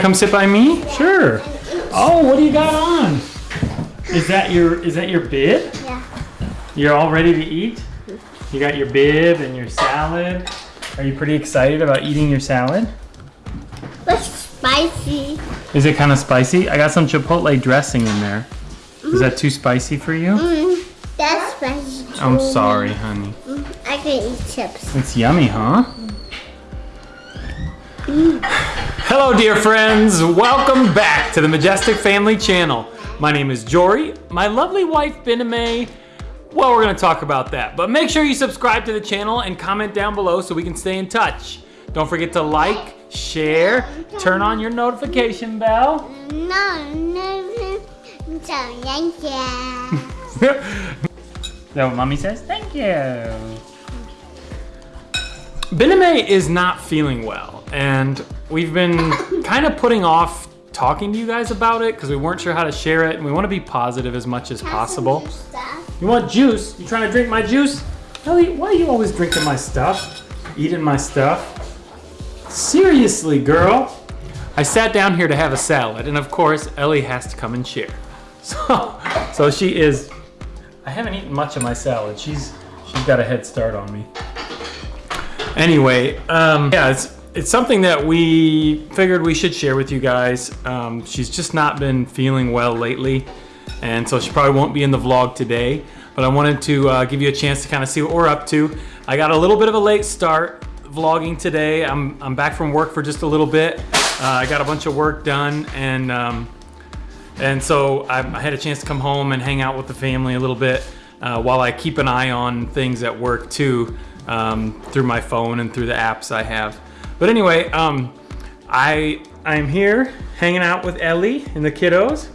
Come sit by me? Sure. Oh, what do you got on? Is that your is that your bib? Yeah. You're all ready to eat? You got your bib and your salad. Are you pretty excited about eating your salad? What's spicy? Is it kind of spicy? I got some chipotle dressing in there. Is that too spicy for you? Mm, that's spicy. I'm sorry, honey. Mm, I can eat chips. It's yummy, huh? Hello, dear friends. Welcome back to the Majestic Family Channel. My name is Jory. My lovely wife, Bename. Well, we're going to talk about that. But make sure you subscribe to the channel and comment down below so we can stay in touch. Don't forget to like, share, turn on your notification bell. No, no, no. Thank you. That what mommy says? Thank you. Bename is not feeling well, and we've been kind of putting off talking to you guys about it because we weren't sure how to share it, and we want to be positive as much as possible. You want juice? You trying to drink my juice? Ellie, why are you always drinking my stuff? Eating my stuff? Seriously, girl. I sat down here to have a salad, and of course, Ellie has to come and share. So, so she is. I haven't eaten much of my salad. She's she's got a head start on me. Anyway, um, yeah, it's it's something that we figured we should share with you guys. Um, she's just not been feeling well lately, and so she probably won't be in the vlog today. But I wanted to uh, give you a chance to kind of see what we're up to. I got a little bit of a late start vlogging today. I'm I'm back from work for just a little bit. Uh, I got a bunch of work done, and um, and so I, I had a chance to come home and hang out with the family a little bit uh, while I keep an eye on things at work too um, through my phone and through the apps I have. But anyway, um, I I'm here hanging out with Ellie and the kiddos.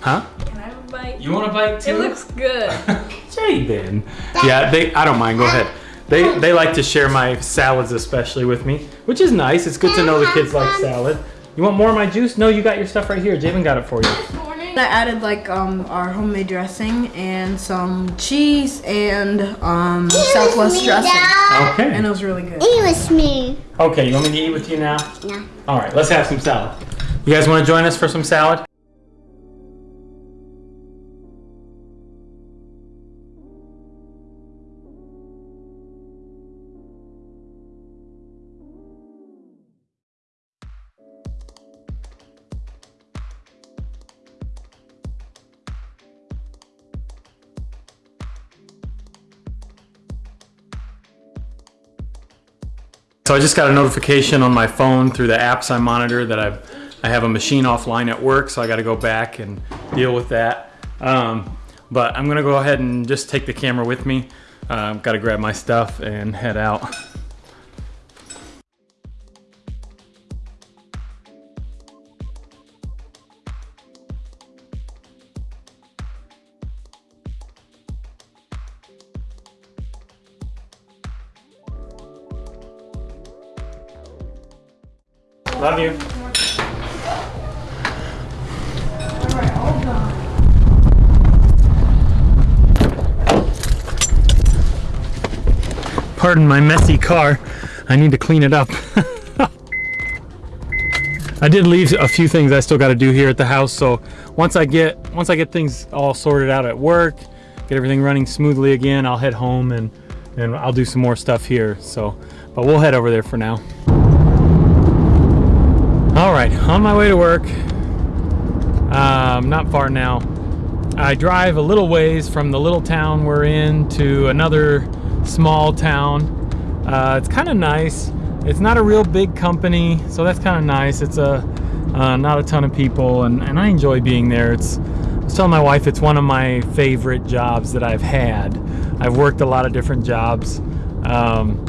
Huh? Can I have a bite? You want a bite too? It looks good. Jaden. Yeah, they. I don't mind. Go ahead. They they like to share my salads especially with me, which is nice. It's good to know the kids like salad. You want more of my juice? No, you got your stuff right here. Jabin got it for you. I added like um our homemade dressing and some cheese and um Southwest me, dressing. Dad. And it was really good. Eat with me. Okay, you want me to eat with you now? Yeah. All right, let's have some salad. You guys want to join us for some salad? So I just got a notification on my phone through the apps I monitor that I've I have a machine offline at work, so I got to go back and deal with that. Um, but I'm gonna go ahead and just take the camera with me. Uh, got to grab my stuff and head out. Love you. Pardon my messy car. I need to clean it up. I did leave a few things I still got to do here at the house. So once I get once I get things all sorted out at work, get everything running smoothly again, I'll head home and and I'll do some more stuff here. So, but we'll head over there for now. All right, on my way to work. Um, not far now. I drive a little ways from the little town we're in to another small town. Uh, it's kind of nice. It's not a real big company, so that's kind of nice. It's a uh, not a ton of people, and, and I enjoy being there. It's I was telling my wife it's one of my favorite jobs that I've had. I've worked a lot of different jobs, um,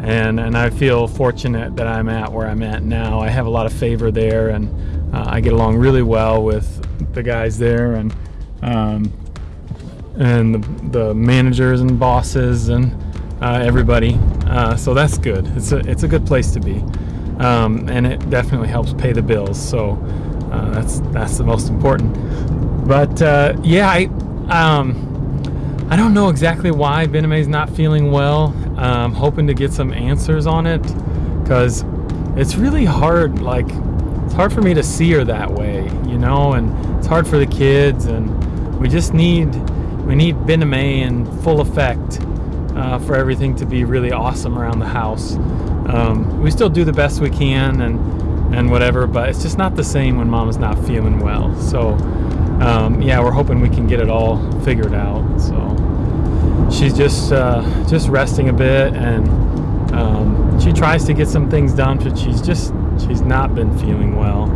and and I feel fortunate that I'm at where I'm at now. I have a lot of favor there, and uh, I get along really well with the guys there, and um, and the, the managers and bosses and uh, everybody. Uh, so that's good. It's a it's a good place to be, um, and it definitely helps pay the bills. So uh, that's that's the most important. But uh, yeah, I um, I don't know exactly why Bename's not feeling well. Um, hoping to get some answers on it because it's really hard. Like it's hard for me to see her that way, you know, and it's hard for the kids, and we just need we need Bename in full effect uh, for everything to be really awesome around the house. Um, we still do the best we can, and and whatever, but it's just not the same when Mama's not feeling well. So um, yeah, we're hoping we can get it all figured out. So she's just uh, just resting a bit, and um, she tries to get some things done, but she's just she's not been feeling well.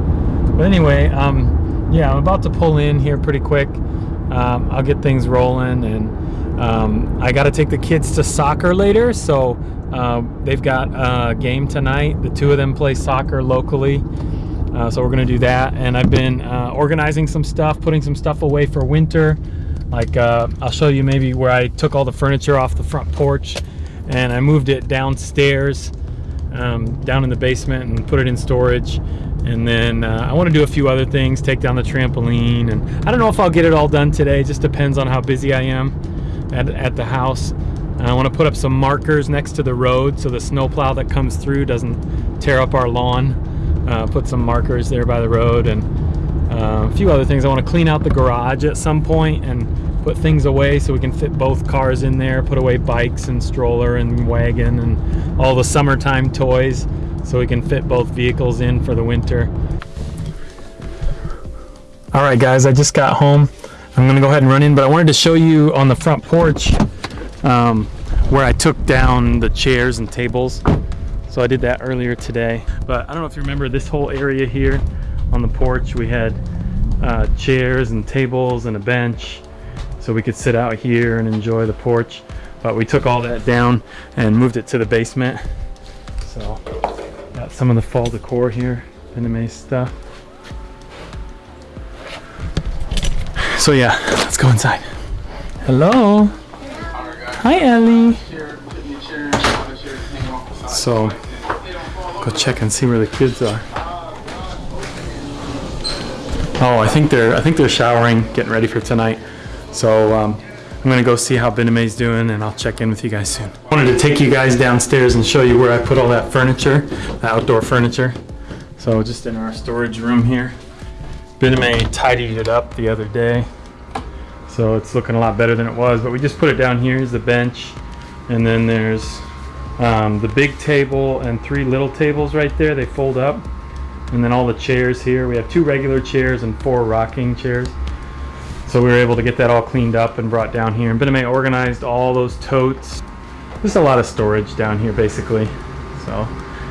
But anyway, um, yeah, I'm about to pull in here pretty quick. Um, I'll get things rolling, and um, I got to take the kids to soccer later, so. Uh, they've got a game tonight. The two of them play soccer locally. Uh, so we're gonna do that. And I've been uh, organizing some stuff, putting some stuff away for winter. Like uh, I'll show you maybe where I took all the furniture off the front porch and I moved it downstairs, um, down in the basement and put it in storage. And then uh, I want to do a few other things, take down the trampoline. And I don't know if I'll get it all done today. It just depends on how busy I am at, at the house. I want to put up some markers next to the road so the snowplow that comes through doesn't tear up our lawn. Uh, put some markers there by the road and uh, a few other things. I want to clean out the garage at some point and put things away so we can fit both cars in there. Put away bikes and stroller and wagon and all the summertime toys so we can fit both vehicles in for the winter. All right, guys, I just got home. I'm gonna go ahead and run in, but I wanted to show you on the front porch um, where I took down the chairs and tables. So I did that earlier today. But I don't know if you remember this whole area here on the porch. We had uh, chairs and tables and a bench so we could sit out here and enjoy the porch. But we took all that down and moved it to the basement. So got some of the fall decor here, anime stuff. So yeah, let's go inside. Hello. Hi Ellie. So go check and see where the kids are. Oh, I think they're I think they're showering, getting ready for tonight. So um, I'm gonna go see how Bename's doing, and I'll check in with you guys soon. I wanted to take you guys downstairs and show you where I put all that furniture, the outdoor furniture. So just in our storage room here. Bename tidied it up the other day, so it's looking a lot better than it was. But we just put it down here. Here's the bench, and then there's um, the big table and three little tables right there. They fold up. And then all the chairs here. We have two regular chairs and four rocking chairs. So we were able to get that all cleaned up and brought down here. And Bename organized all those totes. There's a lot of storage down here basically. So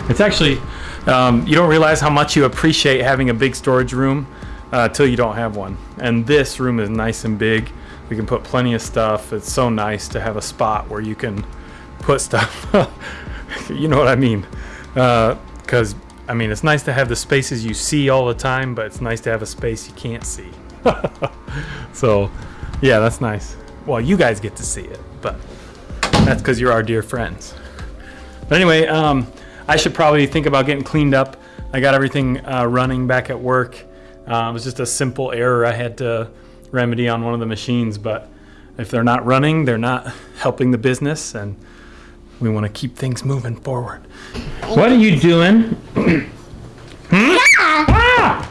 it's actually, um, you don't realize how much you appreciate having a big storage room uh, you don't have one. And this room is nice and big. We can put plenty of stuff. It's so nice to have a spot where you can put stuff. you know what I mean? Because, uh, I mean, it's nice to have the spaces you see all the time, but it's nice to have a space you can't see. so, yeah, that's nice. Well, you guys get to see it, but that's because you're our dear friends. But anyway, um, I should probably think about getting cleaned up. I got everything uh, running back at work. Uh, it was just a simple error I had to remedy on one of the machines, but if they're not running, they're not helping the business, and we want to keep things moving forward. What are you doing? hmm? Ah!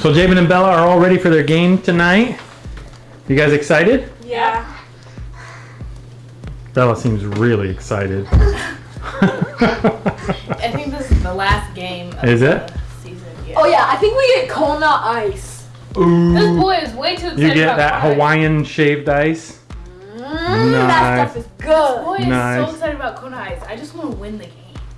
So Jabin and Bella are all ready for their game tonight. You guys excited? Yeah. Bella seems really excited. I think this is the last game of Is it? the season. Yeah. Oh yeah, I think we get Kona ice. This boy is way too excited You get about that Kona Hawaiian shaved ice? Mm, That stuff is good. Boy is so excited about Kona Ice. I just want to win the game.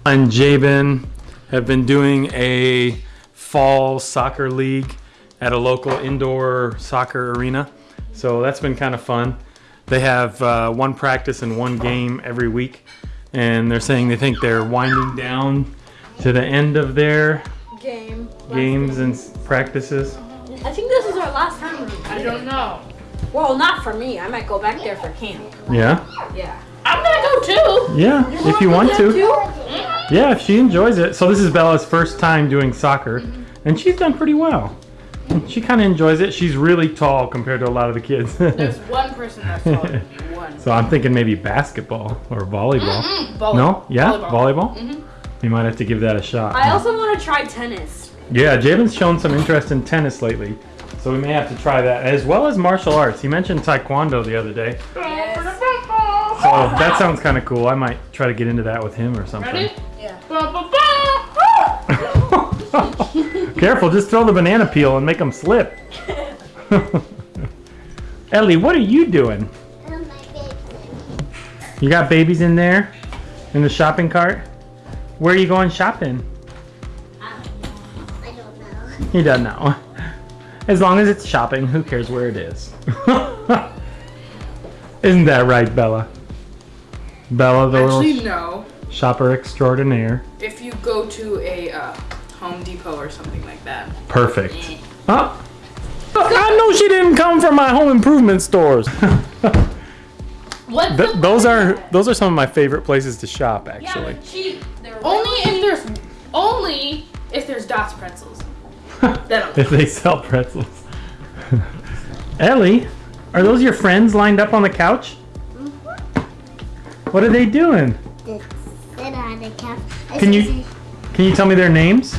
and Jabin have been doing a fall soccer league at a local indoor soccer arena. So that's been kind of fun. They have uh, one practice and one game every week. And they're saying they think they're winding down to the end of their Game. games and s- practices. I think this is our last time. I don't know. Well, not for me. I might go back there for camp. Yeah? Yeah. I'm gonna go too. Yeah, if you want to. Too? Yeah, if she enjoys it. So this is Bella's first time doing soccer, and she's done pretty well. She kind of enjoys it. She's really tall compared to a lot of the kids. There's one person that's taller than me. One. so I'm thinking maybe basketball or volleyball. Mm, volleyball. No? Yeah? Volleyball. Volleyball? You might have to give that a shot. I also want to try tennis. Yeah, Javen's shown some interest in tennis lately. So we may have to try that, as well as martial arts. He mentioned taekwondo the other day. So that sounds kind of cool. I might try to get into that with him or something. Ready? Yeah. Careful, just throw the banana peel and make them slip. Ellie, what are you doing? You got babies in there? In the shopping cart? Where are you going shopping? I don't know. He doesn't know. As long as it's shopping, who cares where it is? Isn't that right, Bella? Bella, the Actually, little no. shopper extraordinaire. If you go to a uh, Home Depot or something like that. Perfect. Huh? I know she didn't come from my home improvement stores. What? Th- those are those are some of my favorite places to shop, actually. Yeah, cheap. They're Only if there's only if there's Dots pretzels. That'll if they sell pretzels. Ellie, are those your friends lined up on the couch? Mm-hmm. What are they doing? Just sit on the couch. Can you- Can you tell me their names?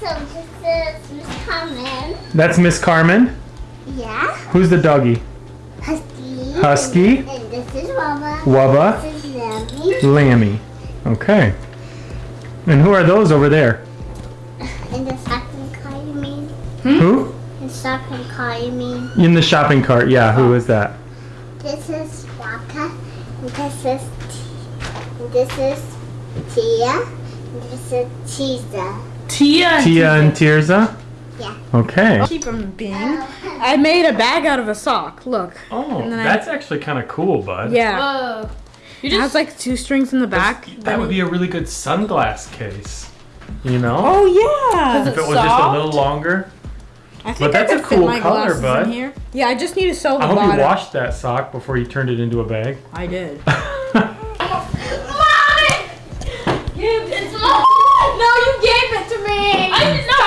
So this is Miss Carmen. That's Miss Carmen. Yeah. Who's the doggy? Husky. Husky. And this is Mama. Wubba. This is Lammy. Lammy. Okay. And who are those over there? And the second car, you mean? Who? The second car, you mean? In the shopping cart. Yeah, who is that? This is Waka. This is T- this is Tia. And this is Tiza. Tia. Tia and Tirza? Yeah. Okay. cheap them being. I made a bag out of a sock. Look. Oh, And then I- that's actually kind of cool, bud. Yeah. Whoa. You It has like two strings in the back. That would be a really good sunglass case. You know? Oh yeah. if it was just a little longer. I think But that's I a could fit cool my color, glasses bud. here. Yeah, I just need to sew the I hope bottom. you washed that sock before you turned it into a bag. I did. It's mine. No, you gave it to me. I did not.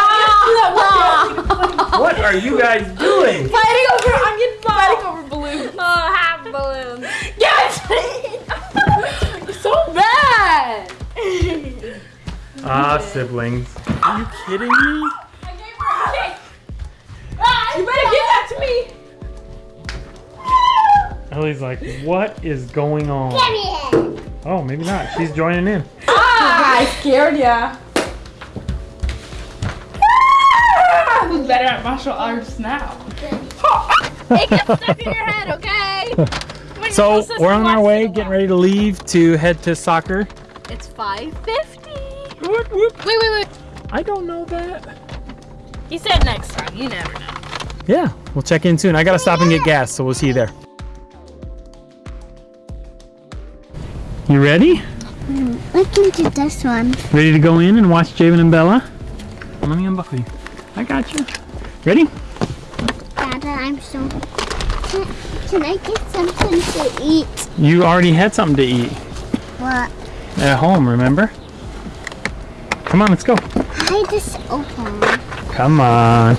what are you guys doing? Fighting over. I'm fighting over balloons. Oh, half balloons. Yes. so bad. Ah, siblings. Are you kidding me? Ellie's like, what is going on? Give me it. Oh, maybe not. She's joining in. Ah, I scared ya. Who's better at martial arts now? It gets stuck in your head, okay? When So we're on our way, it getting ready to leave to head to soccer. It's 550. Whoop, whoop. Wait, wait, wait. I don't know that. He said next time. You never know. Yeah, we'll check in soon. I gotta stop and get gas, so we'll see you there. You ready? Mm, Look do this one. Ready to go in and watch Javen and Bella? Let me unbuckle you. I got you. Ready? Dada, I'm so. Can, can I get something to eat? You already had something to eat What? at home, remember? Come on, let's go. I just open. Come on.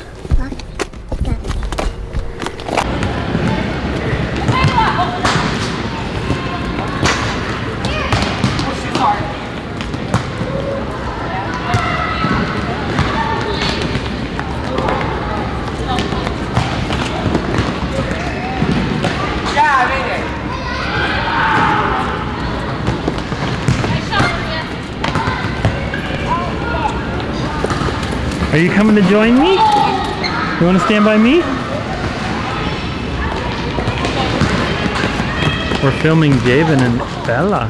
Are you coming to join me? You want to stand by me? We're filming Javen and Bella.